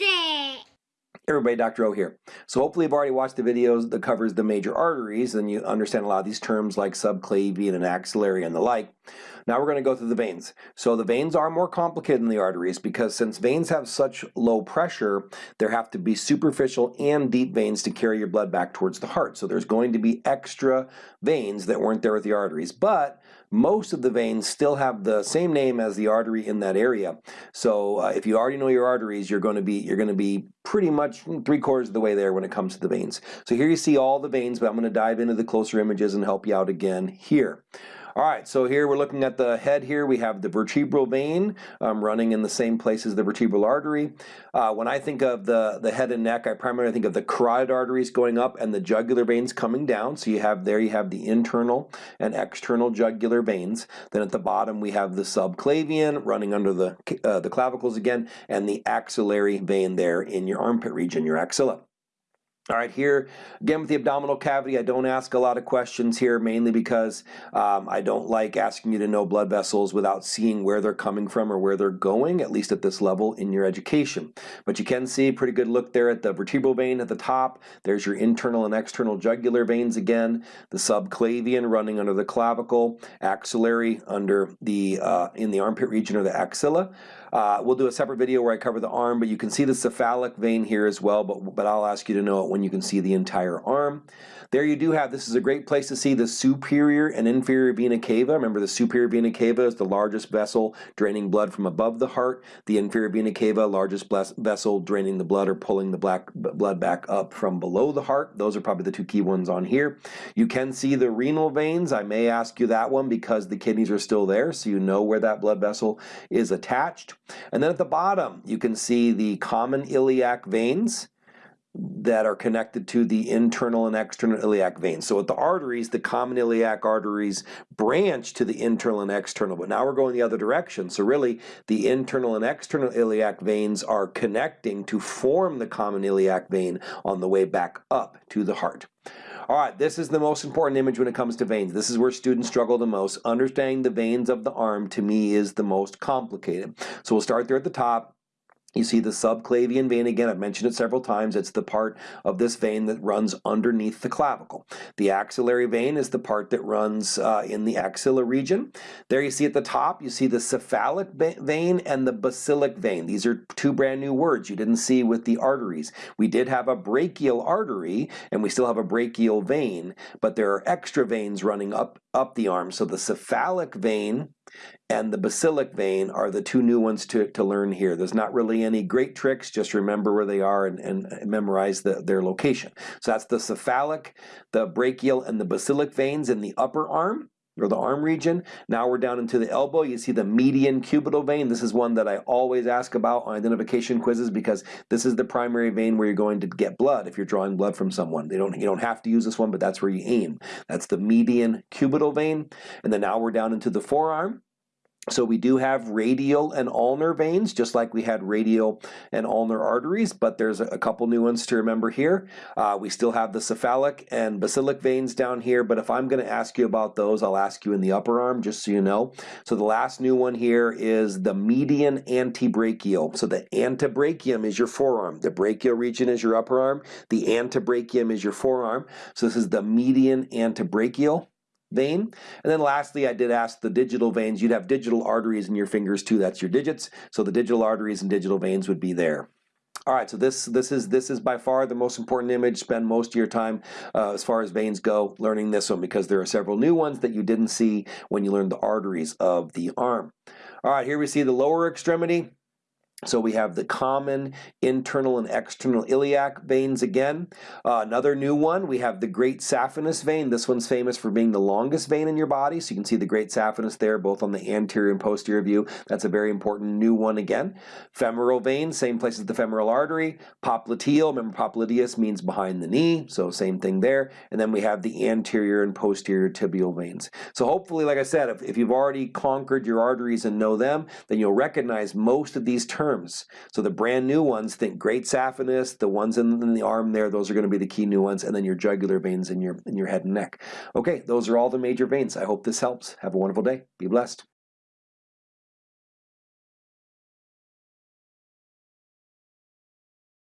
It. Everybody, Dr. O here. So hopefully you've already watched the videos that covers the major arteries and you understand a lot of these terms like subclavian and axillary and the like. Now we're going to go through the veins. So the veins are more complicated than the arteries because since veins have such low pressure, there have to be superficial and deep veins to carry your blood back towards the heart. So there's going to be extra veins that weren't there with the arteries. But most of the veins still have the same name as the artery in that area. So uh, if you already know your arteries, you're going to be you're going to be pretty much three quarters of the way there when it comes to the veins. So here you see all the veins, but I'm going to dive into the closer images and help you out again here. All right, so here we're looking at the head here. We have the vertebral vein um, running in the same place as the vertebral artery. Uh, when I think of the, the head and neck, I primarily think of the carotid arteries going up and the jugular veins coming down. So you have there, you have the internal and external jugular veins. Then at the bottom, we have the subclavian running under the, uh, the clavicles again, and the axillary vein there in your armpit region, your axilla. All right, here again with the abdominal cavity, I don't ask a lot of questions here mainly because um, I don't like asking you to know blood vessels without seeing where they're coming from or where they're going, at least at this level in your education. But you can see pretty good look there at the vertebral vein at the top. There's your internal and external jugular veins again, the subclavian running under the clavicle, axillary under the uh, in the armpit region or the axilla. Uh, we'll do a separate video where I cover the arm, but you can see the cephalic vein here as well, but, but I'll ask you to know it when you can see the entire arm. There you do have, this is a great place to see the superior and inferior vena cava. Remember the superior vena cava is the largest vessel draining blood from above the heart. The inferior vena cava, largest vessel draining the blood or pulling the black blood back up from below the heart. Those are probably the two key ones on here. You can see the renal veins. I may ask you that one because the kidneys are still there, so you know where that blood vessel is attached. And then at the bottom, you can see the common iliac veins that are connected to the internal and external iliac veins. So at the arteries, the common iliac arteries branch to the internal and external, but now we're going the other direction. So really, the internal and external iliac veins are connecting to form the common iliac vein on the way back up to the heart. All right, this is the most important image when it comes to veins. This is where students struggle the most. Understanding the veins of the arm, to me, is the most complicated. So we'll start there at the top. You see the subclavian vein again, I've mentioned it several times, it's the part of this vein that runs underneath the clavicle. The axillary vein is the part that runs uh, in the axilla region. There you see at the top, you see the cephalic vein and the basilic vein. These are two brand new words you didn't see with the arteries. We did have a brachial artery and we still have a brachial vein, but there are extra veins running up, up the arm. So the cephalic vein and the basilic vein are the two new ones to, to learn here. There's not really any great tricks, just remember where they are and, and memorize the, their location. So that's the cephalic, the brachial, and the basilic veins in the upper arm or the arm region. Now we're down into the elbow. You see the median cubital vein. This is one that I always ask about on identification quizzes because this is the primary vein where you're going to get blood if you're drawing blood from someone. They don't, you don't have to use this one, but that's where you aim. That's the median cubital vein. And then now we're down into the forearm. So we do have radial and ulnar veins, just like we had radial and ulnar arteries, but there's a couple new ones to remember here. Uh, we still have the cephalic and basilic veins down here, but if I'm going to ask you about those, I'll ask you in the upper arm, just so you know. So the last new one here is the median antebrachial. So the antebrachium is your forearm. The brachial region is your upper arm. The antebrachium is your forearm. So this is the median antebrachial vein. And then lastly, I did ask the digital veins. You'd have digital arteries in your fingers too. That's your digits. So the digital arteries and digital veins would be there. All right, so this this is this is by far the most important image. Spend most of your time uh, as far as veins go learning this one because there are several new ones that you didn't see when you learned the arteries of the arm. All right, here we see the lower extremity. So we have the common internal and external iliac veins again. Uh, another new one, we have the great saphenous vein. This one's famous for being the longest vein in your body. So you can see the great saphenous there, both on the anterior and posterior view. That's a very important new one again. Femoral vein, same place as the femoral artery. Popliteal, remember popliteus means behind the knee, so same thing there. And then we have the anterior and posterior tibial veins. So hopefully, like I said, if, if you've already conquered your arteries and know them, then you'll recognize most of these terms terms. So the brand new ones, think great saphenous, the ones in, in the arm there, those are going to be the key new ones, and then your jugular veins in your, in your head and neck. Okay, those are all the major veins. I hope this helps. Have a wonderful day. Be blessed.